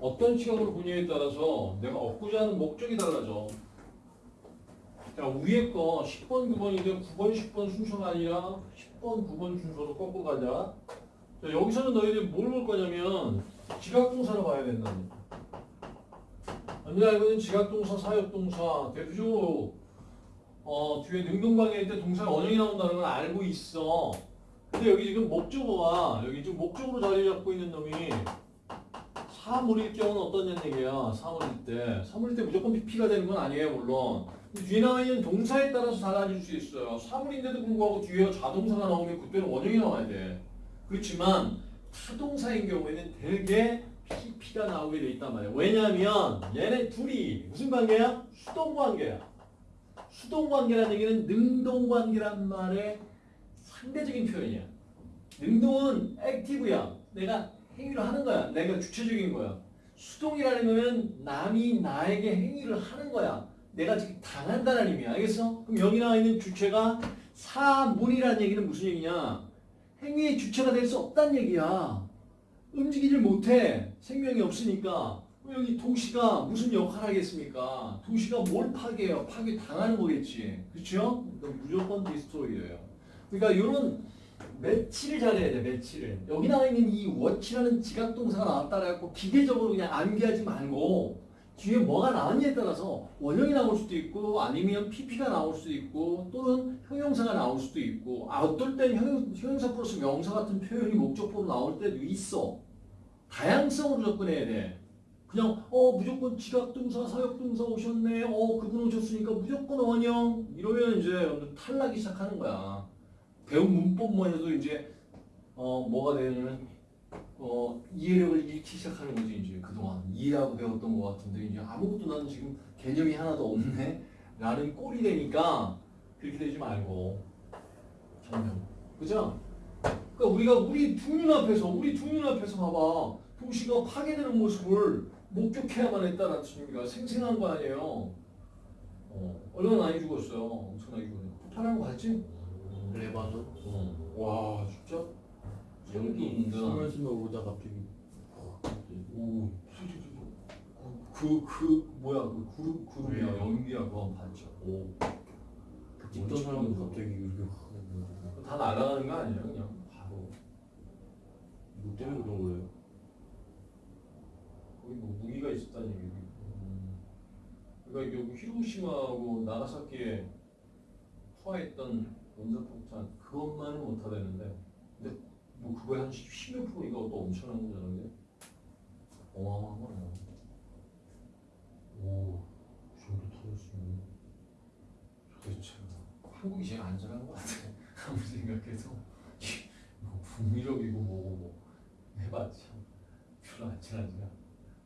어떤 시각으로 보냐에 따라서 내가 얻고자 하는 목적이 달라져. 자, 위에 거 10번, 9번인데 9번, 10번 순서가 아니라 10번, 9번 순서로 꺾고 가자. 자, 여기서는 너희들이 뭘 볼 거냐면 지각동사를 봐야 된다는 거. 알고 있는 지각동사, 사역동사, 대표적으로 어, 뒤에 능동관계일 때 동사가 원형이 나온다는 걸 알고 있어. 근데 여기 지금 목적어가 여기 지금 목적으로 자리 잡고 있는 놈이 사물일 경우는 어떤 얘기야? 사물일 때. 사물일 때 무조건 PP가 되는 건 아니에요, 물론. 뒤에 나와 있는 동사에 따라서 달라질 수 있어요. 사물인데도 불구하고 뒤에 자동사가 나오면 그때는 원형이 나와야 돼. 그렇지만 타동사인 경우에는 되게 PP가 나오게 돼 있단 말이야. 왜냐하면 얘네 둘이 무슨 관계야? 수동 관계야. 수동 관계라는 얘기는 능동 관계란 말의 상대적인 표현이야. 능동은 액티브야. 내가 행위를 하는 거야. 내가 주체적인 거야. 수동이라는 거는 남이 나에게 행위를 하는 거야. 내가 지금 당한다는 의미야. 알겠어? 그럼 여기 나와 있는 주체가 사물이라는 얘기는 무슨 얘기냐? 행위의 주체가 될 수 없다는 얘기야. 움직이질 못해. 생명이 없으니까. 여기 도시가 무슨 역할을 하겠습니까? 도시가 뭘 파괴해요? 파괴 당하는 거겠지. 그렇죠? 무조건 디스트로이예요. 그러니까 이런 매치를 잘해야 돼, 매치를. 여기 나와 있는 이 워치라는 지각동사가 나왔다 그래갖고 기계적으로 그냥 암기하지 말고 뒤에 뭐가 나왔냐에 따라서 원형이 나올 수도 있고 아니면 PP가 나올 수도 있고 또는 형용사가 나올 수도 있고 아, 어떨 땐 형, 형용사 플러스 명사 같은 표현이 목적보로 나올 때도 있어. 다양성으로 접근해야 돼. 그냥 어 무조건 지각동사, 사역동사 오셨네. 어 그분 오셨으니까 무조건 원형 이러면 이제 탈락이 시작하는 거야. 배운 문법만 해도 이제 어 뭐가 되냐면 어 이해력을 잃기 시작하는 거지 이제 그동안. 이해하고 배웠던 것 같은데 이제 아무것도 나는 지금 개념이 하나도 없네. 라는 꼴이 되니까 그렇게 되지 말고. 정면. 그죠? 그러니까 우리가 우리 두 눈앞에서 우리 두 눈앞에서 봐봐. 도시가 파괴되는 모습을 목격해야만 했다는 의미가 생생한 거 아니에요. 어, 얼마나 많이 죽었어요. 엄청나게 죽었네 폭발한 거 봤지? 레바논 어. 와 진짜 여기 숨을 숨을 오다 갑자기 오, 그, 그, 뭐야, 그 그룹, 그룹이야, 네. 연기야, 그거 봤죠. 오. 찍던 사람도 갑자기 이렇게 확다 날아가는 거 아니야, 그냥. 바로. 이거 때문에 그런 거예요 거기 뭐 무기가 있었다는 얘기고. 음. 그러니까 여기 히로시마하고 나가사키에 투하했던 원자폭탄, 그것만은 못하다는데. 근데 뭐 그거에 한 10몇 프로 이거 또 엄청난 거잖아, 근데. 어마어마한 거야. 오, 그 정도 터졌으면. 도대체 한국이 제일 안전한 것 같아. 아무리 생각해도 뭐 북유럽이고 뭐고 뭐 해봤자 별로 안전하지가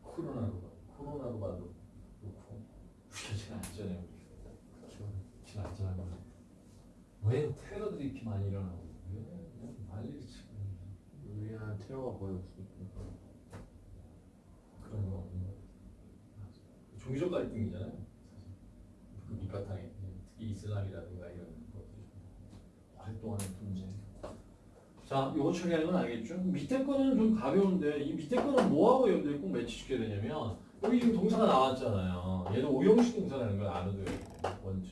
코로나로 봐. 코로나로 봐도 그렇고 우리가 제일 안전해 우리. 그렇죠. 제일 안전한 거야. 왜 테러들이 이렇게 많이 일어나고 왜 난리를 치고 우리한 테러가 거의 없으니까 그런 거 없는 거. 종교적 갈등이잖아요. 그 밑바탕에 특히 이슬람이라든가 이런 것들이 오랫동안의 분쟁. 자, 요거 처리하는 건 알겠죠? 밑에 거는 좀 가벼운데 이 밑에 거는 뭐하고 여러분들이 꼭 매치시켜야 되냐면 여기 지금 동사가 나왔잖아요. 얘는 오형식 동사라는 걸 알아둬야 돼요. 원투.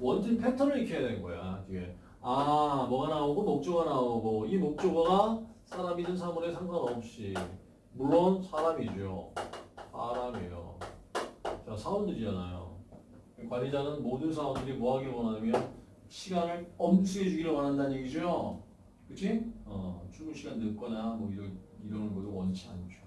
원투 패턴을 익혀야 되는 거야. 뒤에. 아, 뭐가 나오고 목조가 나오고 이 목조가 사람이든 사물에 상관없이 물론 사람이죠. 사람이에요. 자, 사원들이잖아요. 관리자는 모든 사원들이 뭐 하길 원하냐면 시간을 엄수해 주기를 원한다는 얘기죠. 그치? 어, 출근 시간 늦거나 뭐 이런, 이러는 것도 원치 않죠.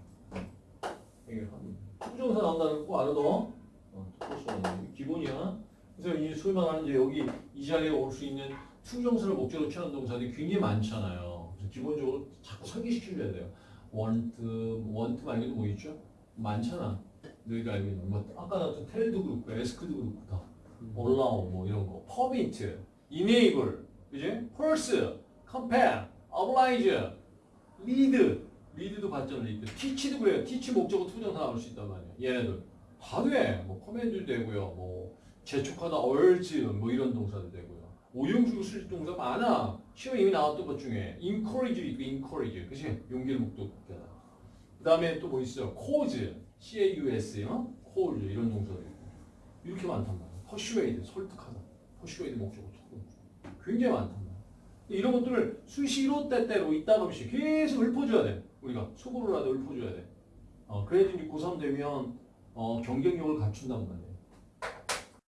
해결합니다. to정사 나온다는 거 알아둬. 어, to정사 기본이야. 그래서 이 소위 말하는 이제 여기 이 자리에 올 수 있는 to정사를 목적으로 취하는 동사들이 굉장히 많잖아요. 그래서 기본적으로 자꾸 설계시켜줘야 돼요. want, want 말고도 뭐 있죠? 많잖아. 너희가 알고 있는 뭐 아까 나왔던 tell도 그렇고 ask도 그렇고 다 allow 뭐 이런 거 permit, enable, 그지? force, compel, oblige, lead, lead도 봤잖아 lead. teach도 그래요. teach 목적어 to정사 나올 수 있단 말이야. 얘네들 다 돼. 뭐 command도 되고요. 뭐 재촉하다 urge 뭐 이런 동사도 되고요. 오형식으로 쓸 동사 많아. 시험 이미 나왔던 것 중에 encourage 있고 encourage, 그지? 용기를 북돋잖아. 그 다음에 또 뭐 있어요? cause, c-a-u-s, 어? cause 이런 동사들 이렇게 많단 말이야. persuade, 설득하다. persuade 목적어 특공. 굉장히 많단 말이야. 이런 것들을 수시로 때때로 없이 계속 읊어줘야 돼. 우리가 하되 읊어줘야 돼. 어, 그래야지 이제 고3 되면 어, 경쟁력을 갖춘단 말이야.